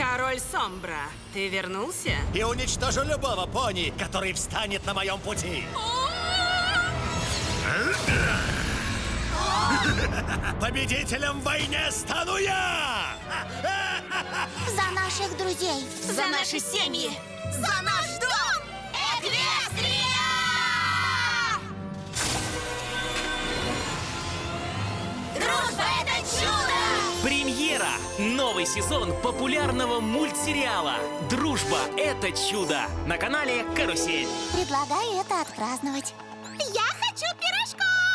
Король Сомбра, ты вернулся? И уничтожу любого пони, который встанет на моем пути. Победителем в войне стану я! За наших друзей. За наши семьи! За наш Премьера! Новый сезон популярного мультсериала «Дружба – это чудо» на канале «Карусель». Предлагаю это отпраздновать. Я хочу пирожков!